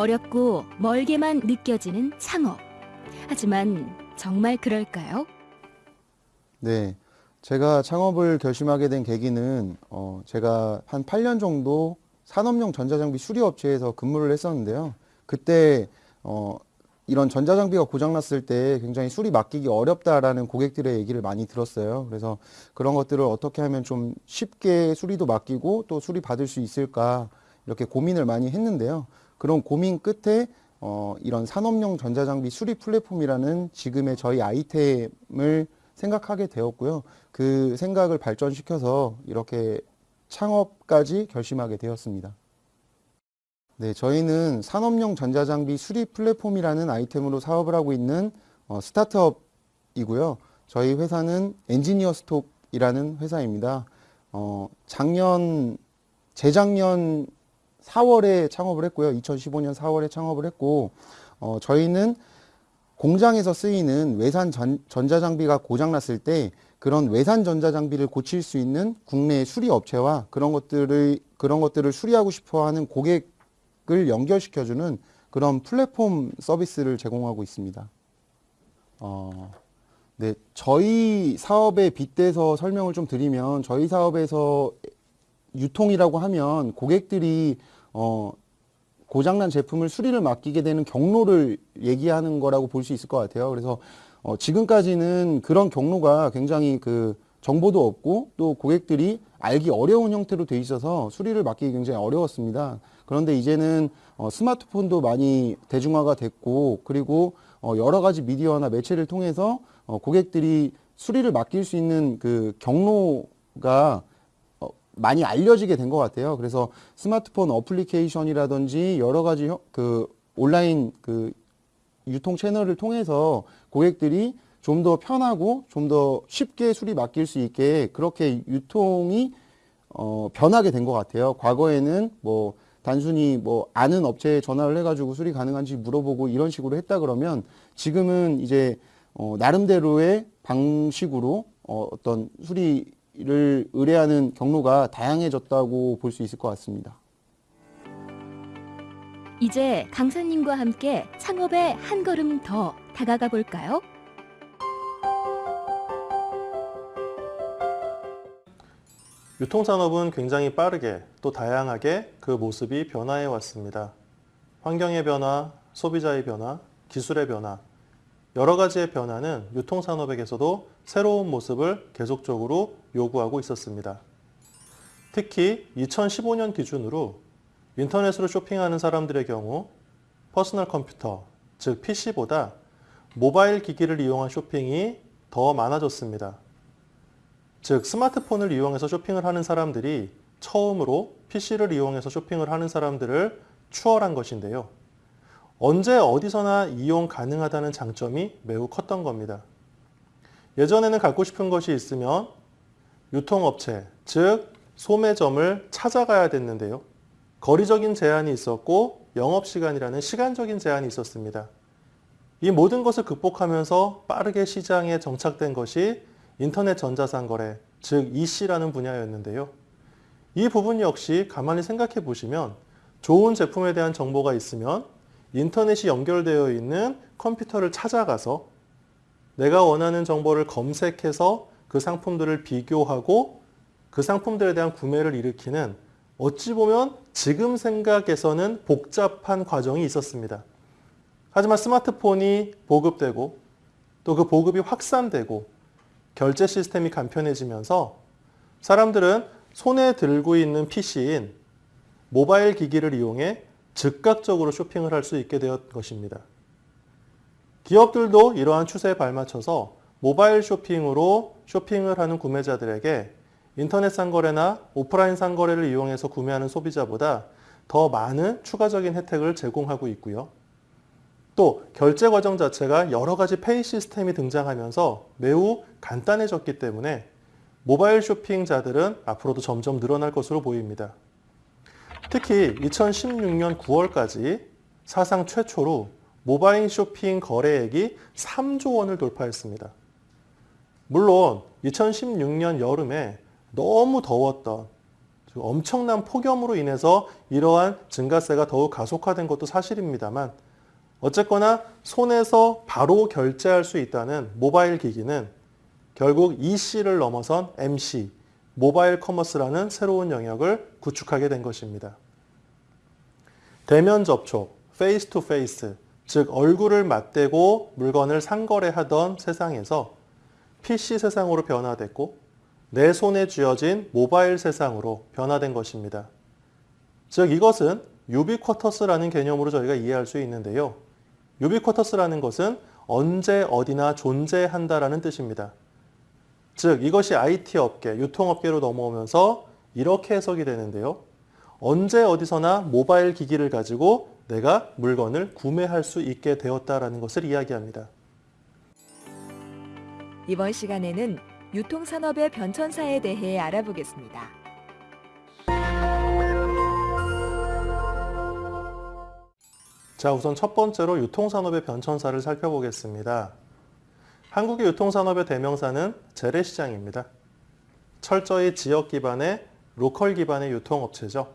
어렵고 멀게만 느껴지는 창업. 하지만 정말 그럴까요? 네. 제가 창업을 결심하게 된 계기는 어, 제가 한 8년 정도 산업용 전자장비 수리업체에서 근무를 했었는데요. 그때 어, 이런 전자장비가 고장났을 때 굉장히 수리 맡기기 어렵다라는 고객들의 얘기를 많이 들었어요. 그래서 그런 것들을 어떻게 하면 좀 쉽게 수리도 맡기고 또 수리 받을 수 있을까 이렇게 고민을 많이 했는데요. 그런 고민 끝에 어, 이런 산업용 전자장비 수리 플랫폼이라는 지금의 저희 아이템을 생각하게 되었고요. 그 생각을 발전시켜서 이렇게 창업까지 결심하게 되었습니다. 네, 저희는 산업용 전자장비 수리 플랫폼이라는 아이템으로 사업을 하고 있는 어, 스타트업이고요. 저희 회사는 엔지니어 스톡이라는 회사입니다. 어, 작년, 재작년 4월에 창업을 했고요. 2015년 4월에 창업을 했고, 어, 저희는 공장에서 쓰이는 외산 전, 전자장비가 고장났을 때 그런 외산 전자장비를 고칠 수 있는 국내 수리 업체와 그런 것들을 그런 것들을 수리하고 싶어 하는 고객을 연결시켜주는 그런 플랫폼 서비스를 제공하고 있습니다. 어, 네, 저희 사업에 빗대서 설명을 좀 드리면 저희 사업에서 유통이라고 하면 고객들이 어, 고장난 제품을 수리를 맡기게 되는 경로를 얘기하는 거라고 볼 수 있을 것 같아요. 그래서 어, 지금까지는 그런 경로가 굉장히 그 정보도 없고 또 고객들이 알기 어려운 형태로 돼 있어서 수리를 맡기기 굉장히 어려웠습니다. 그런데 이제는 어, 스마트폰도 많이 대중화가 됐고 그리고 어, 여러 가지 미디어나 매체를 통해서 어, 고객들이 수리를 맡길 수 있는 그 경로가 어, 많이 알려지게 된 것 같아요. 그래서 스마트폰 어플리케이션이라든지 여러 가지 형- 그 온라인 그 유통 채널을 통해서 고객들이 좀 더 편하고 좀 더 쉽게 수리 맡길 수 있게 그렇게 유통이 어, 변하게 된 것 같아요. 과거에는 뭐 단순히 뭐 아는 업체에 전화를 해가지고 수리 가능한지 물어보고 이런 식으로 했다 그러면 지금은 이제 어, 나름대로의 방식으로 어, 어떤 수리 를 의뢰하는 경로가 다양해졌다고 볼 수 있을 것 같습니다. 이제 강사님과 함께 창업에 한 걸음 더 다가가 볼까요? 유통산업은 굉장히 빠르게 또 다양하게 그 모습이 변화해 왔습니다. 환경의 변화, 소비자의 변화, 기술의 변화, 여러 가지의 변화는 유통산업에게서도 새로운 모습을 계속적으로 요구하고 있었습니다. 특히 2015년 기준으로 인터넷으로 쇼핑하는 사람들의 경우 퍼스널 컴퓨터, 즉 PC보다 모바일 기기를 이용한 쇼핑이 더 많아졌습니다. 즉 스마트폰을 이용해서 쇼핑을 하는 사람들이 처음으로 PC를 이용해서 쇼핑을 하는 사람들을 추월한 것인데요. 언제 어디서나 이용 가능하다는 장점이 매우 컸던 겁니다. 예전에는 갖고 싶은 것이 있으면 유통업체, 즉 소매점을 찾아가야 됐는데요. 거리적인 제한이 있었고 영업시간이라는 시간적인 제한이 있었습니다. 이 모든 것을 극복하면서 빠르게 시장에 정착된 것이 인터넷 전자상거래, 즉 EC라는 분야였는데요. 이 부분 역시 가만히 생각해 보시면 좋은 제품에 대한 정보가 있으면 인터넷이 연결되어 있는 컴퓨터를 찾아가서 내가 원하는 정보를 검색해서 그 상품들을 비교하고 그 상품들에 대한 구매를 일으키는 어찌 보면 지금 생각에서는 복잡한 과정이 있었습니다. 하지만 스마트폰이 보급되고 또 그 보급이 확산되고 결제 시스템이 간편해지면서 사람들은 손에 들고 있는 PC인 모바일 기기를 이용해 즉각적으로 쇼핑을 할 수 있게 되었 것입니다. 기업들도 이러한 추세에 발맞춰서 모바일 쇼핑으로 쇼핑을 하는 구매자들에게 인터넷 상거래나 오프라인 상거래를 이용해서 구매하는 소비자보다 더 많은 추가적인 혜택을 제공하고 있고요. 또 결제 과정 자체가 여러 가지 페이 시스템이 등장하면서 매우 간단해졌기 때문에 모바일 쇼핑자들은 앞으로도 점점 늘어날 것으로 보입니다. 특히 2016년 9월까지 사상 최초로 모바일 쇼핑 거래액이 3조 원을 돌파했습니다. 물론 2016년 여름에 너무 더웠던 즉 엄청난 폭염으로 인해서 이러한 증가세가 더욱 가속화된 것도 사실입니다만 어쨌거나 손에서 바로 결제할 수 있다는 모바일 기기는 결국 EC를 넘어선 MC, mobile commerce라는 새로운 영역을 구축하게 된 것입니다. 대면 접촉, face to face, 즉 얼굴을 맞대고 물건을 상거래하던 세상에서 PC 세상으로 변화됐고 내 손에 쥐어진 모바일 세상으로 변화된 것입니다. 즉 이것은 유비쿼터스라는 개념으로 저희가 이해할 수 있는데요. 유비쿼터스라는 것은 언제 어디나 존재한다라는 뜻입니다. 즉 이것이 IT 업계, 유통업계로 넘어오면서 이렇게 해석이 되는데요. 언제 어디서나 모바일 기기를 가지고 내가 물건을 구매할 수 있게 되었다라는 것을 이야기합니다. 이번 시간에는 유통산업의 변천사에 대해 알아보겠습니다. 자, 우선 첫 번째로 유통산업의 변천사를 살펴보겠습니다. 한국의 유통산업의 대명사는 재래시장입니다. 철저히 지역 기반의 로컬 기반의 유통업체죠.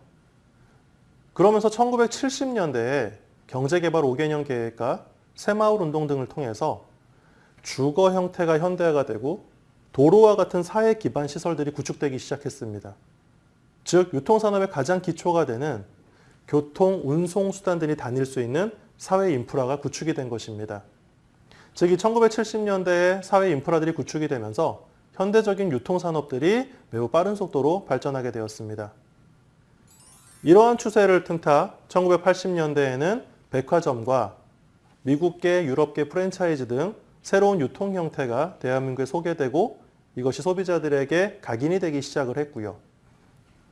그러면서 1970년대에 경제개발 5개년 계획과 새마을 운동 등을 통해서 주거 형태가 현대화가 되고 도로와 같은 사회 기반 시설들이 구축되기 시작했습니다. 즉 유통산업의 가장 기초가 되는 교통, 운송 수단 들이 다닐 수 있는 사회 인프라가 구축이 된 것입니다. 즉, 이 1970년대에 사회 인프라들이 구축이 되면서 현대적인 유통산업들이 매우 빠른 속도로 발전하게 되었습니다. 이러한 추세를 틈타 1980년대에는 백화점과 미국계, 유럽계 프랜차이즈 등 새로운 유통 형태가 대한민국에 소개되고 이것이 소비자들에게 각인이 되기 시작을 했고요.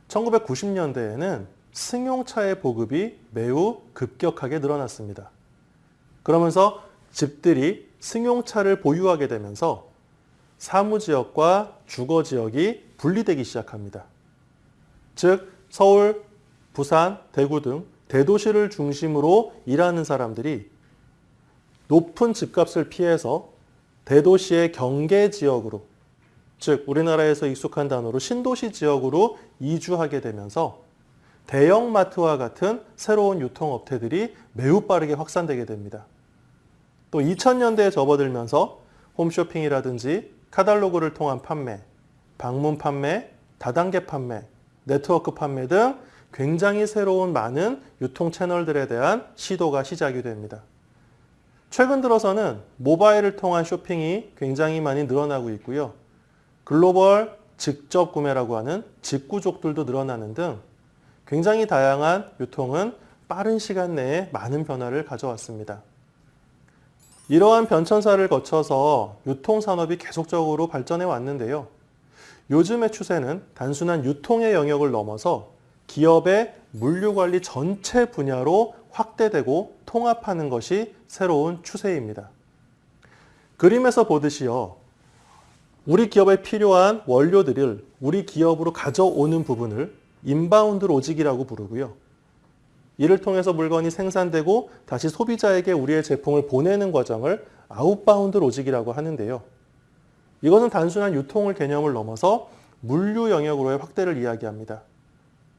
1990년대에는 승용차의 보급이 매우 급격하게 늘어났습니다. 그러면서 집들이 승용차를 보유하게 되면서 사무지역과 주거지역이 분리되기 시작합니다. 즉 서울, 부산, 대구 등 대도시를 중심으로 일하는 사람들이 높은 집값을 피해서 대도시의 경계 지역으로 즉 우리나라에서 익숙한 단어로 신도시 지역으로 이주하게 되면서 대형마트와 같은 새로운 유통업체들이 매우 빠르게 확산되게 됩니다. 또 2000년대에 접어들면서 홈쇼핑이라든지 카탈로그를 통한 판매, 방문 판매, 다단계 판매, 네트워크 판매 등 굉장히 새로운 많은 유통 채널들에 대한 시도가 시작이 됩니다. 최근 들어서는 모바일을 통한 쇼핑이 굉장히 많이 늘어나고 있고요. 글로벌 직접 구매라고 하는 직구족들도 늘어나는 등 굉장히 다양한 유통은 빠른 시간 내에 많은 변화를 가져왔습니다. 이러한 변천사를 거쳐서 유통산업이 계속적으로 발전해 왔는데요. 요즘의 추세는 단순한 유통의 영역을 넘어서 기업의 물류관리 전체 분야로 확대되고 통합하는 것이 새로운 추세입니다. 그림에서 보듯이요. 우리 기업에 필요한 원료들을 우리 기업으로 가져오는 부분을 inbound logic이라고 부르고요. 이를 통해서 물건이 생산되고 다시 소비자에게 우리의 제품을 보내는 과정을 outbound logic이라고 하는데요. 이것은 단순한 유통을 개념을 넘어서 물류 영역으로의 확대를 이야기합니다.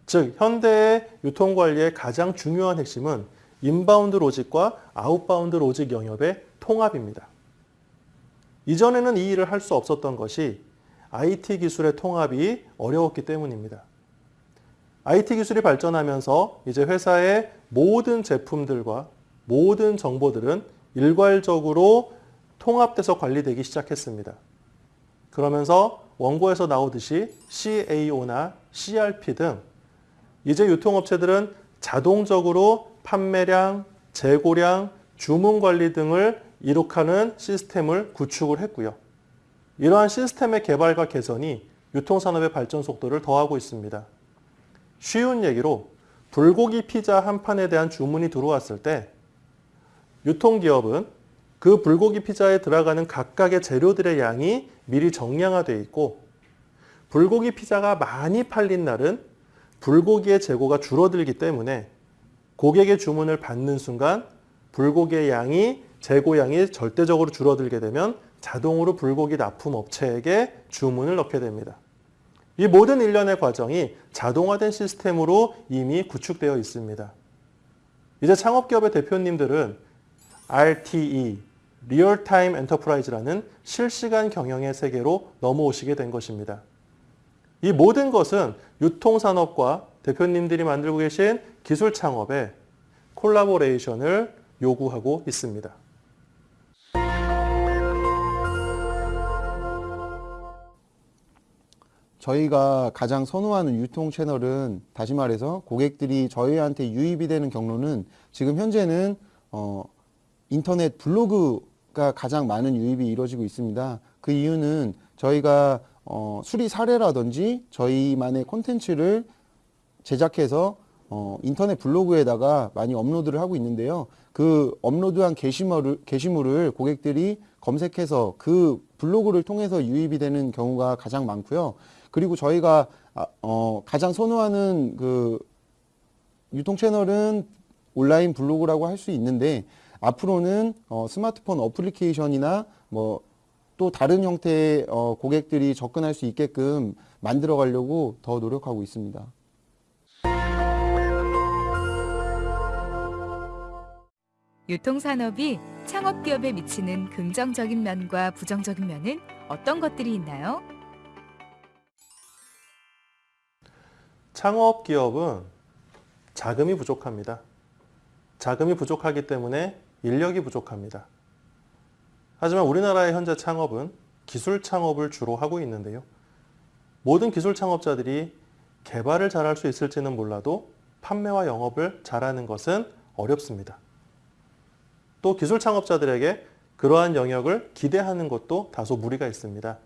즉 현대의 유통 관리의 가장 중요한 핵심은 inbound logic과 outbound logic 영역의 통합입니다. 이전에는 이 일을 할 수 없었던 것이 IT 기술의 통합이 어려웠기 때문입니다. IT 기술이 발전하면서 이제 회사의 모든 제품들과 모든 정보들은 일괄적으로 통합돼서 관리되기 시작했습니다. 그러면서 원고에서 나오듯이 CAO나 CRP 등 이제 유통업체들은 자동적으로 판매량, 재고량, 주문 관리 등을 이룩하는 시스템을 구축을 했고요. 이러한 시스템의 개발과 개선이 유통산업의 발전 속도를 더하고 있습니다. 쉬운 얘기로 불고기 피자 한 판에 대한 주문이 들어왔을 때 유통기업은 그 불고기 피자에 들어가는 각각의 재료들의 양이 미리 정량화되어 있고 불고기 피자가 많이 팔린 날은 불고기의 재고가 줄어들기 때문에 고객의 주문을 받는 순간 불고기의 양이 재고양이 절대적으로 줄어들게 되면 자동으로 불고기 납품 업체에게 주문을 넣게 됩니다. 이 모든 일련의 과정이 자동화된 시스템으로 이미 구축되어 있습니다. 이제 창업기업의 대표님들은 RTE, real-time enterprise라는 실시간 경영의 세계로 넘어오시게 된 것입니다. 이 모든 것은 유통산업과 대표님들이 만들고 계신 기술 창업에 collaboration을 요구하고 있습니다. 저희가 가장 선호하는 유통 채널은 다시 말해서 고객들이 저희한테 유입이 되는 경로는 지금 현재는 어, 인터넷 블로그가 가장 많은 유입이 이루어지고 있습니다. 그 이유는 저희가 어, 수리 사례라든지 저희만의 콘텐츠를 제작해서 어, 인터넷 블로그에다가 많이 업로드를 하고 있는데요. 그 업로드한 게시물을, 게시물을 고객들이 검색해서 그 블로그를 통해서 유입이 되는 경우가 가장 많고요. 그리고 저희가 아, 어, 가장 선호하는 그 유통 채널은 온라인 블로그라고 할 수 있는데 앞으로는 어, 스마트폰 어플리케이션이나 뭐 또 다른 형태의 어, 고객들이 접근할 수 있게끔 만들어 가려고 더 노력하고 있습니다. 유통산업이 창업기업에 미치는 긍정적인 면과 부정적인 면은 어떤 것들이 있나요? 창업 기업은 자금이 부족합니다. 자금이 부족하기 때문에 인력이 부족합니다. 하지만 우리나라의 현재 창업은 기술 창업을 주로 하고 있는데요. 모든 기술 창업자들이 개발을 잘할 수 있을지는 몰라도 판매와 영업을 잘하는 것은 어렵습니다. 또 기술 창업자들에게 그러한 영역을 기대하는 것도 다소 무리가 있습니다.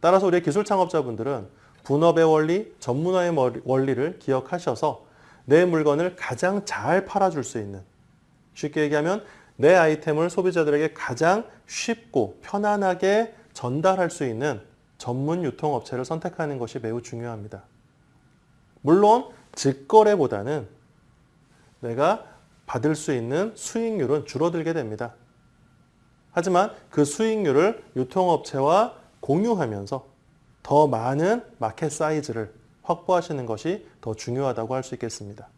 따라서 우리 기술 창업자분들은 분업의 원리, 전문화의 원리를 기억하셔서 내 물건을 가장 잘 팔아줄 수 있는 쉽게 얘기하면 내 아이템을 소비자들에게 가장 쉽고 편안하게 전달할 수 있는 전문 유통업체를 선택하는 것이 매우 중요합니다. 물론 직거래보다는 내가 받을 수 있는 수익률은 줄어들게 됩니다. 하지만 그 수익률을 유통업체와 공유하면서 더 많은 마켓 사이즈를 확보하시는 것이 더 중요하다고 할 수 있겠습니다.